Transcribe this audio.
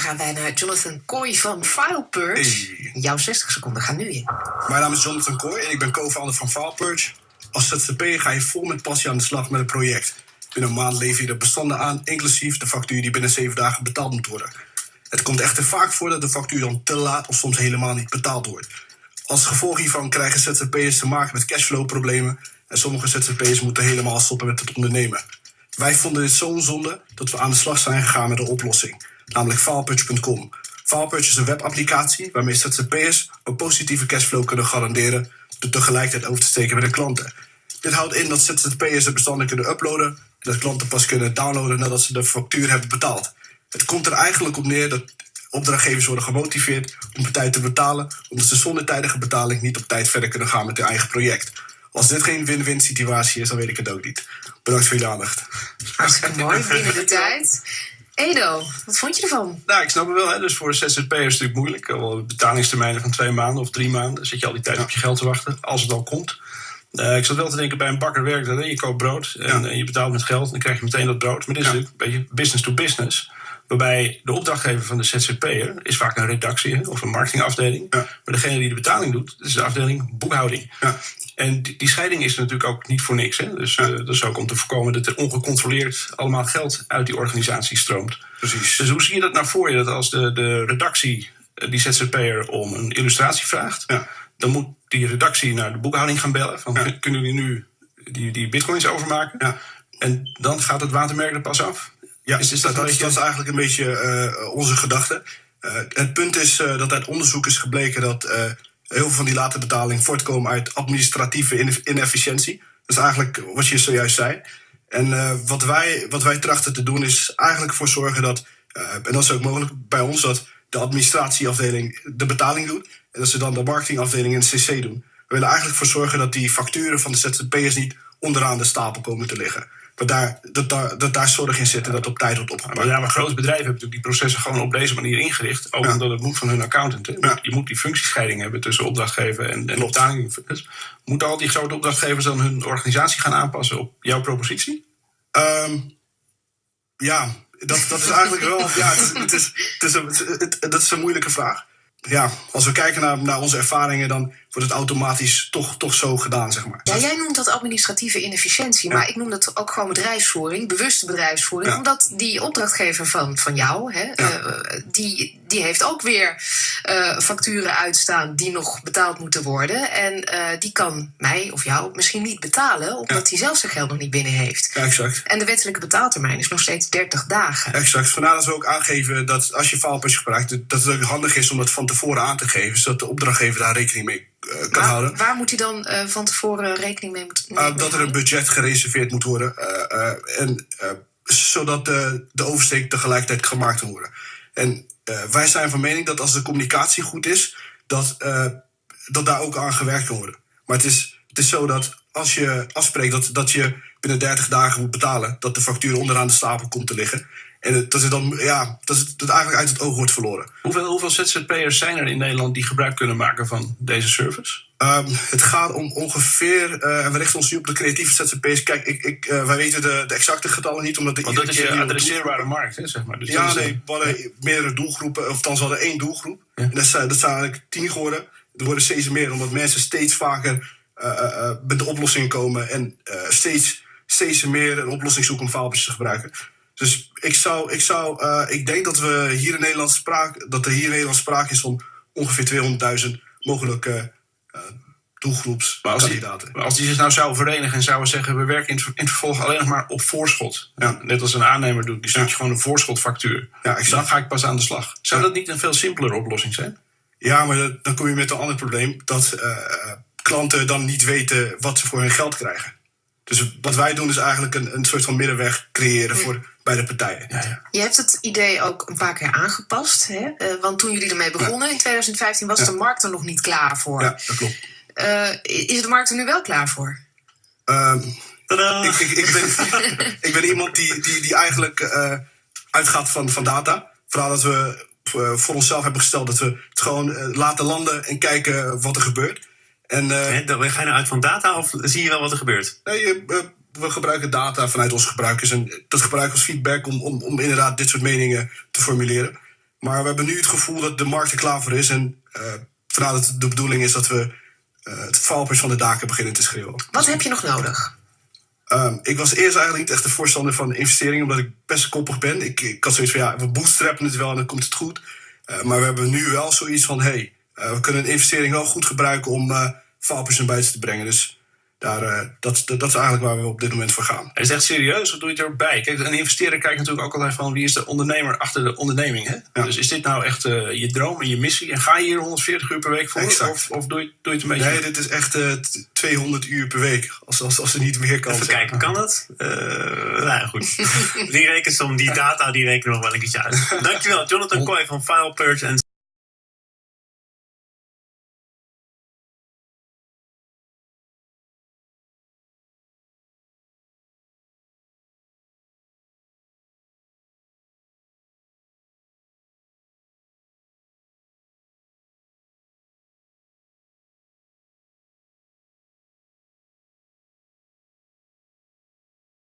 gaan wij naar Jonathan Kooi van FilePurge. Jouw 60 seconden gaan nu in. Mijn naam is Jonathan Kooi en ik ben co-founder van FilePurge. Als ZZP'er ga je vol met passie aan de slag met een project. Binnen een maand lever je de bestanden aan, inclusief de factuur die binnen 7 dagen betaald moet worden. Het komt echter vaak voor dat de factuur dan te laat of soms helemaal niet betaald wordt. Als gevolg hiervan krijgen ZZP'ers te maken met cashflow-problemen en sommige ZZP'ers moeten helemaal stoppen met het ondernemen. Wij vonden dit zo'n zonde dat we aan de slag zijn gegaan met een oplossing, namelijk FilePurge.com. FilePurge is een webapplicatie waarmee ZZP'ers een positieve cashflow kunnen garanderen door tegelijkertijd over te steken bij de klanten. Dit houdt in dat ZZP'ers de bestanden kunnen uploaden en dat klanten pas kunnen downloaden nadat ze de factuur hebben betaald. Het komt er eigenlijk op neer dat opdrachtgevers worden gemotiveerd om op tijd te betalen, omdat ze zonder tijdige betaling niet op tijd verder kunnen gaan met hun eigen project. Als dit geen win-win situatie is, dan weet ik het ook niet. Bedankt voor jullie aandacht. Hartstikke mooi, binnen de tijd. Edo, wat vond je ervan? Nou, ik snap het wel. Hè. Dus voor ZZP'ers is het natuurlijk moeilijk. Al betalingstermijnen van twee maanden of drie maanden. Dan zit je al die tijd op je geld te wachten, als het al komt. Uh, ik zat wel te denken, bij een bakker werkt dat. Je koopt brood en, en, je betaalt met geld. En dan krijg je meteen dat brood. Maar dit is natuurlijk een beetje business to business. Waarbij de opdrachtgever van de ZZP'er is vaak een redactie of een marketingafdeling. Ja. Maar degene die de betaling doet, is de afdeling boekhouding. Ja. En die, die, scheiding is natuurlijk ook niet voor niks. Hè? Dus uh, dat is ook om te voorkomen dat er ongecontroleerd allemaal geld uit die organisatie stroomt. Precies. Dus hoe zie je dat nou voor je? Dat als de, de redactie die ZZP'er om een illustratie vraagt, ja. dan moet die redactie naar de boekhouding gaan bellen. Van, ja. Kunnen jullie nu die, die bitcoins overmaken? Ja. En dan gaat het watermerk er pas af. Ja, is, is dat, dat, dat, is eigenlijk een beetje uh, onze gedachte. Uh, het punt is uh, dat uit onderzoek is gebleken dat heel veel van die late betaling voortkomen uit administratieve inefficiëntie. Dat is eigenlijk wat je zojuist zei. En wat, wij, wat wij trachten te doen is eigenlijk voor zorgen dat, en dat is ook mogelijk bij ons, dat de administratieafdeling de betaling doet. En dat ze dan de marketingafdeling en CC doen. We willen eigenlijk voor zorgen dat die facturen van de ZZP'ers niet onderaan de stapel komen te liggen. Dat daar, dat, daar, dat daar zorg in zit en dat op tijd wordt opgepakt. Ja, maar grote bedrijven hebben natuurlijk die processen gewoon op deze manier ingericht. Ook ja. omdat het moet van hun accountant. Ja. Je moet die functiescheiding hebben tussen opdrachtgever en, en betaling. Dus moeten al die grote opdrachtgevers dan hun organisatie gaan aanpassen op jouw propositie? Um, ja, dat, dat is eigenlijk wel. ja, het is, het is, het is, een, het, dat is een moeilijke vraag ja, als we kijken naar, naar onze ervaringen, dan wordt het automatisch toch, toch zo gedaan, zeg maar. Ja, jij noemt dat administratieve inefficiëntie, maar ik noem dat ook gewoon bedrijfsvoering, bewuste bedrijfsvoering, omdat die opdrachtgever van, van jou, hè, uh, die, die heeft ook weer uh, facturen uitstaan die nog betaald moeten worden. En uh, die kan mij of jou misschien niet betalen, omdat hij zelf zijn geld nog niet binnen heeft. Ja, exact. En de wettelijke betaaltermijn is nog steeds 30 dagen. Exact. Vandaar dat we ook aangeven dat als je faalpas gebruikt, dat het ook handig is om dat van tevoren aan te geven, zodat de opdrachtgever daar rekening mee kan waar, houden. Waar moet hij dan uh, van tevoren rekening mee moeten uh, Dat er een budget gereserveerd moet worden. en, zodat de, de oversteek tegelijkertijd gemaakt kan worden. En wij zijn van mening dat als de communicatie goed is, dat, dat daar ook aan gewerkt kan worden. Maar het is, het is zo dat als je afspreekt dat, dat je binnen 30 dagen moet betalen, dat de factuur onderaan de stapel komt te liggen. En dat het dan, ja, dat het, dat eigenlijk uit het oog wordt verloren. Hoeveel, hoeveel ZZP'ers zijn er in Nederland die gebruik kunnen maken van deze service? Um, het gaat om ongeveer, uh, en we richten ons nu op de creatieve ZZP'ers. Kijk, ik, ik, uh, wij weten de, de, exacte getallen niet, omdat de Want dat is een adresseerbare markt, hè, zeg maar. Dus ja, nee, we hadden ja. meerdere doelgroepen, of dan hadden één doelgroep. Ja. En dat zijn, dat zijn eigenlijk tien geworden. Er worden steeds meer, omdat mensen steeds vaker uh, met de oplossing komen en steeds, steeds meer een oplossing zoeken om faaltjes te gebruiken. Dus ik zou, ik zou, uh, ik denk dat we hier in Nederland sprake, dat er hier in Nederland sprake is van ongeveer 200.000 mogelijke uh, doelgroepskandidaten. Maar als die zich nou zouden verenigen en zouden zeggen: we werken in het, in het vervolg alleen nog maar op voorschot. Ja. Net als een aannemer doet, die stuurt ja. je gewoon een voorschotfactuur. Ja, exact. Dan ga ik pas aan de slag. Zou ja. dat niet een veel simpelere oplossing zijn? Ja, maar dat, dan kom je met een ander probleem: dat uh, klanten dan niet weten wat ze voor hun geld krijgen. Dus wat wij doen is eigenlijk een, een soort van middenweg creëren voor beide partijen. Ja, ja. Je hebt het idee ook een paar keer aangepast. Hè? Uh, want toen jullie ermee begonnen ja. in 2015 was de markt er nog niet klaar voor. Ja, dat klopt. Uh, is de markt er nu wel klaar voor? Um, ik, ik, ik, ben, ik ben iemand die, die, die eigenlijk uh, uitgaat van, van data. Vooral dat we voor onszelf hebben gesteld dat we het gewoon laten landen en kijken wat er gebeurt. En, uh, ga je nou uit van data of zie je wel wat er gebeurt? Nee, we gebruiken data vanuit onze gebruikers. En dat gebruiken als feedback om, om, om inderdaad dit soort meningen te formuleren. Maar we hebben nu het gevoel dat de markt er klaar voor is. En uh, vandaar dat de bedoeling is dat we uh, het valpers van de daken beginnen te schreeuwen. Wat heb je nog nodig? Um, ik was eerst eigenlijk niet echt de voorstander van investeringen, omdat ik best koppig ben. Ik, ik had zoiets van ja, we bootstrappen het wel en dan komt het goed. Uh, maar we hebben nu wel zoiets van: hé, hey, we kunnen een investering wel goed gebruiken om uh, valpers naar buiten te brengen. Dus daar, uh, dat, dat, dat, is eigenlijk waar we op dit moment voor gaan. Het is echt serieus, wat doe je erbij? Kijk, een investeerder kijkt natuurlijk ook altijd van wie is de ondernemer achter de onderneming. Hè? Ja. Dus is dit nou echt uh, je droom en je missie? En ga je hier 140 uur per week voor? Exact. Of, of doe, je, doe je het een beetje? Nee, dit is echt uh, 200 uur per week. Als, als, als er niet meer kan. Even kijken, kan dat? Uh, nou goed. die rekensom, die data, die rekenen nog wel een keertje uit. Dankjewel, Jonathan Kooi van FilePurge en